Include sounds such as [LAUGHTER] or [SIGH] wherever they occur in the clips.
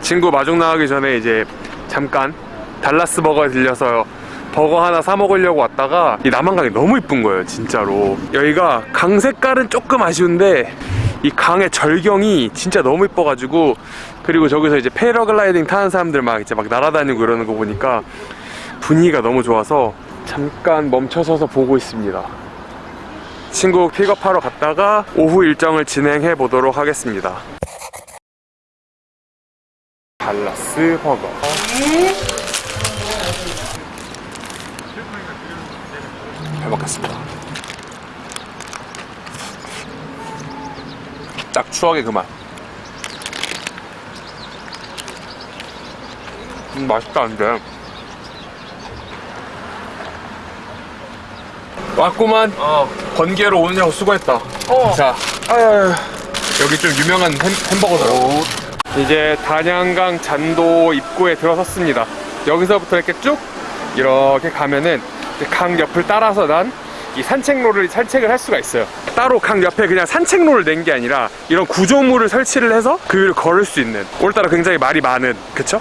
친구 마중 나가기 전에 이제 잠깐 달라스 버거에 들려서 버거 하나 사 먹으려고 왔다가 이 남한강이 너무 이쁜 거예요 진짜로. 여기가 강 색깔은 조금 아쉬운데 이 강의 절경이 진짜 너무 이뻐가지고 그리고 저기서 이제 패러글라이딩 타는 사람들 막 이제 막 날아다니고 이러는 거 보니까 분위기가 너무 좋아서 잠깐 멈춰서서 보고 있습니다. 친구 픽업하러 갔다가 오후 일정을 진행해 보도록 하겠습니다 달라스 버거. 잘 먹겠습니다. 딱 추억의 그만 음, 맛있다 근데. 왔구만. 어. 번개로 오느냐고 수고했다. 어. 자 아유, 여기 좀 유명한 햄, 햄버거더라고 이제 단양강 잔도 입구에 들어섰습니다 여기서부터 이렇게 쭉 이렇게 가면은 강 옆을 따라서 난 이 산책로를 산책을 할 수가 있어요 따로 강 옆에 그냥 산책로를 낸 게 아니라 이런 구조물을 설치를 해서 그 위를 걸을 수 있는 오늘따라 굉장히 말이 많은 그쵸?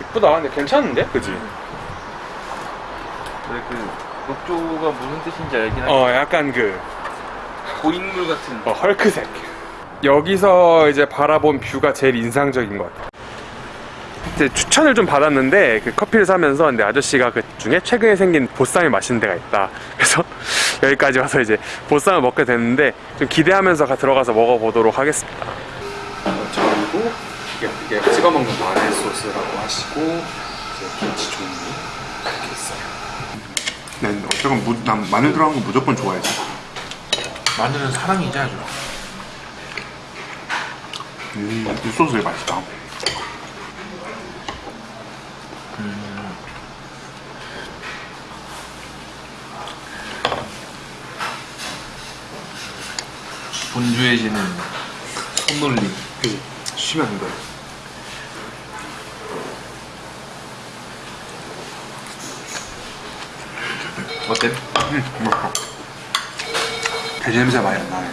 이쁘다 근데 괜찮은데? 그지? 그래 그 녹조가 무슨 뜻인지 알긴 하지. 어 약간 그 고인물 같은. 어, 헐크색. 여기서 이제 바라본 뷰가 제일 인상적인 것 같아요. 이제 추천을 좀 받았는데 그 커피를 사면서 근데 아저씨가 그 중에 최근에 생긴 보쌈이 맛있는 데가 있다. [LAUGHS] 그래서 여기까지 와서 이제 보쌈을 먹게 됐는데 좀 기대하면서 가- 들어가서 먹어보도록 하겠습니다. 그리고 이게, 이게 찍어 먹는 마늘 소스라고 하시고 이제 김치 종류 이렇게 있어요. 네, 어쨌건 무, 난 마늘 들어간 거 무조건 좋아해서. 마늘은 사랑이지 아주. 음, 이 소스 되게 맛있다. 분주해지는 손놀림. 그지? 쉬면 안 돼. 어때? 음, 맛있어. 돼지 냄새 많이 안 나네.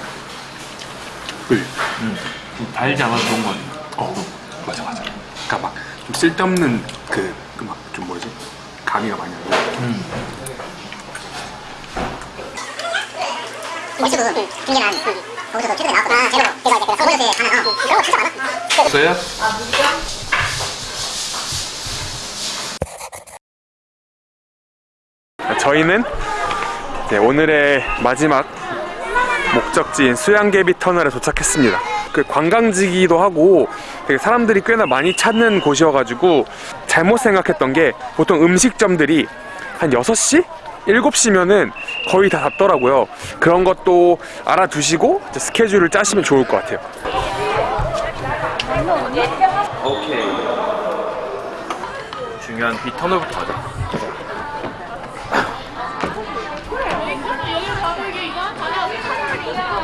그지? 응. 좀 달지 않아서 좋은 거 같아. 어, 맞아, 맞아. 그니까 막, 좀 쓸데없는 그, 그 막, 좀 뭐지? 가미가 많이 안 나. 거기서도 최근에 제로 이제 그 서울에서 하나 어 그런 거 진짜 많아 없어요? 저희는 이제 오늘의 마지막 목적지인 수양개비 터널에 도착했습니다. 그 관광지기도 하고 되게 사람들이 꽤나 많이 찾는 곳이어가지고 잘못 생각했던 게 보통 음식점들이 한 6시? 7시면은 거의 다 닫더라고요. 그런 것도 알아두시고 스케줄을 짜시면 좋을 것 같아요. 오케이. 중요한 비 터널부터 가자. 이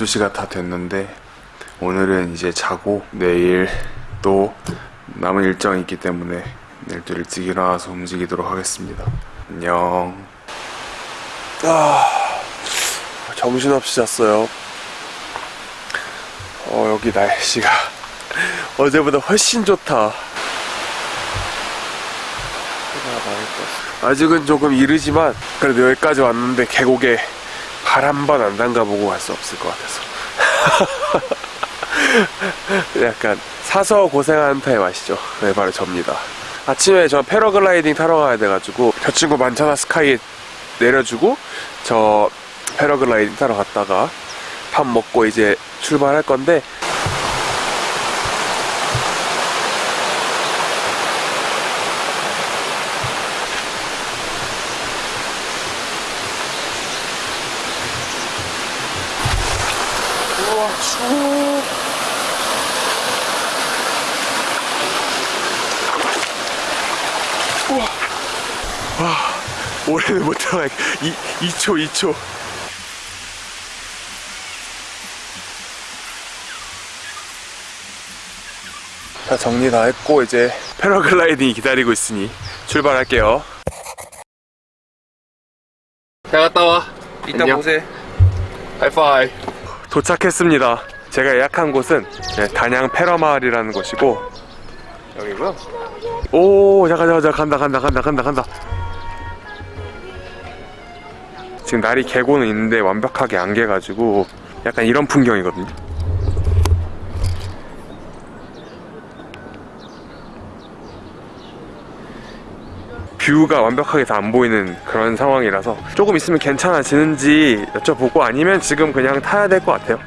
12시가 다 됐는데 오늘은 이제 자고 내일 또 남은 일정이 있기 때문에 내일 또 일찍 일어나서 움직이도록 하겠습니다. 안녕. 아, 정신없이 잤어요. 어, 여기 날씨가 [LAUGHS] 어제보다 훨씬 좋다. 아직은 조금 이르지만 그래도 여기까지 왔는데 계곡에 발한번안 담가보고 갈 수 없을 것 같아서 [LAUGHS] 약간 사서 고생하는 타입 아시죠? 네 바로 접니다 아침에 저 패러글라이딩 타러 가야 돼가지고 저 친구 만천하 스카이 내려주고 저 패러글라이딩 타러 갔다가 밥 먹고 이제 출발할 건데 올해는 못 들어가. 2, 2초, 2초. 자, 정리 다 했고, 이제 패러글라이딩이 기다리고 있으니 출발할게요. 잘 갔다 와. 이따 안녕. 보세. 하이파이. 도착했습니다. 제가 예약한 곳은 네, 단양 패러마을이라는 곳이고, 여기고요. 오, 잠깐, 잠깐, 잠깐, 간다, 간다, 간다, 간다, 간다. 지금 날이 개고는 있는데 완벽하게 안 개가지고 약간 이런 풍경이거든요. 뷰가 완벽하게 다 안 보이는 그런 상황이라서 조금 있으면 괜찮아지는지 여쭤보고 아니면 지금 그냥 타야 될 것 같아요.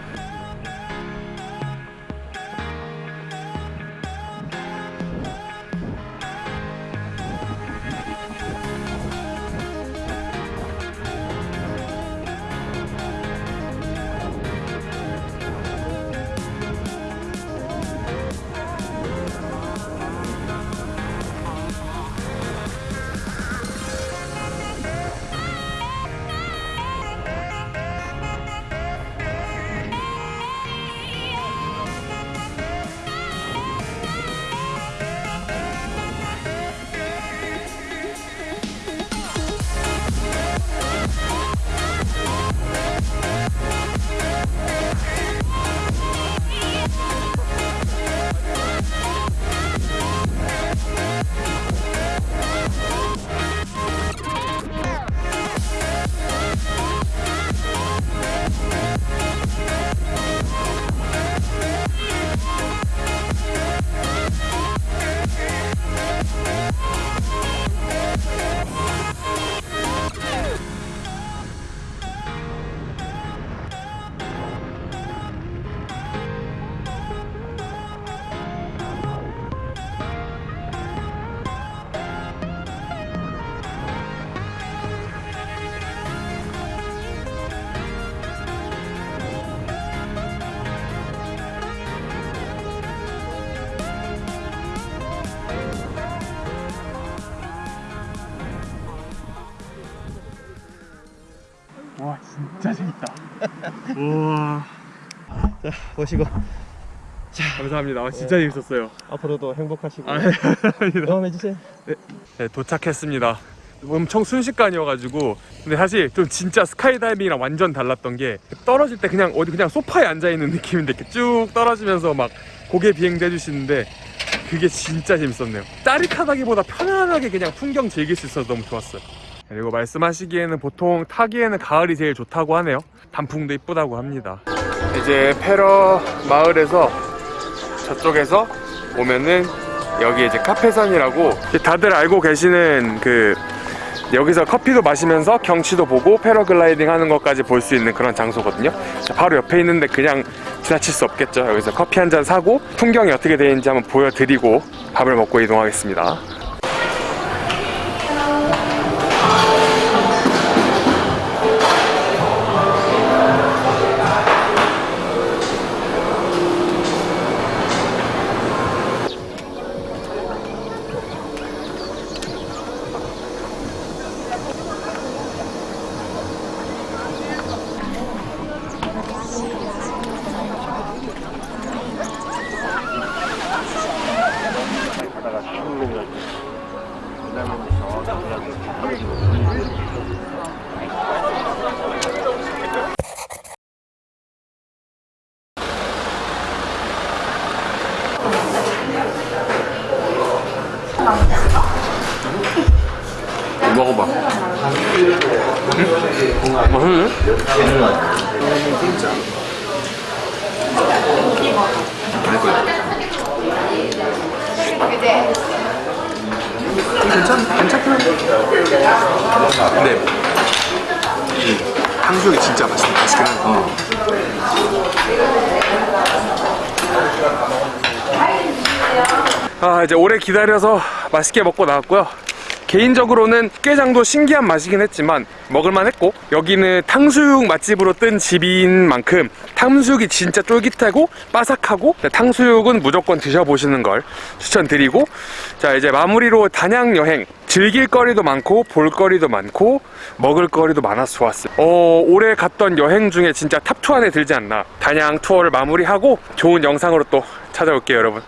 우와 보시고 감사합니다. 아, 진짜 재밌었어요. 앞으로도 행복하시고 아, [LAUGHS] 감사합니다. 응원해주세요 네, 도착했습니다. 엄청 순식간이어가지고 근데 사실 좀 진짜 스카이다이빙이랑 완전 달랐던 게 떨어질 때 그냥 어디 그냥 소파에 앉아 있는 느낌인데 이렇게 쭉 떨어지면서 막 고개 비행도 해주시는데 그게 진짜 재밌었네요. 짜릿하다기보다 편안하게 그냥 풍경 즐길 수 있어서 너무 좋았어요. 그리고 말씀하시기에는 보통 타기에는 가을이 제일 좋다고 하네요. 단풍도 이쁘다고 합니다. 이제 페러 마을에서 저쪽에서 오면은 여기 이제 카페산이라고 다들 알고 계시는 그 여기서 커피도 마시면서 경치도 보고 패러글라이딩 하는 것까지 볼 수 있는 그런 장소거든요. 자, 바로 옆에 있는데 그냥 지나칠 수 없겠죠. 여기서 커피 한 잔 사고 풍경이 어떻게 되는지 한번 보여드리고 밥을 먹고 이동하겠습니다. 먹어봐. 맛있네? 괜찮, 괜찮긴 근데 이 탕수육이 진짜 맛있, 맛있긴 하네. 아 이제 오래 기다려서 맛있게 먹고 나왔고요 개인적으로는 깨장도 신기한 맛이긴 했지만 먹을만 했고 여기는 탕수육 맛집으로 뜬 집인 만큼 탕수육이 진짜 쫄깃하고 바삭하고 네, 탕수육은 무조건 드셔보시는 걸 추천드리고 자 이제 마무리로 단양 여행. 즐길 거리도 많고 볼 거리도 많고 먹을 거리도 많아서 좋았어요. 어, 올해 갔던 여행 중에 진짜 top 2 안에 들지 않나. 단양 투어를 마무리하고 좋은 영상으로 또 찾아올게요 여러분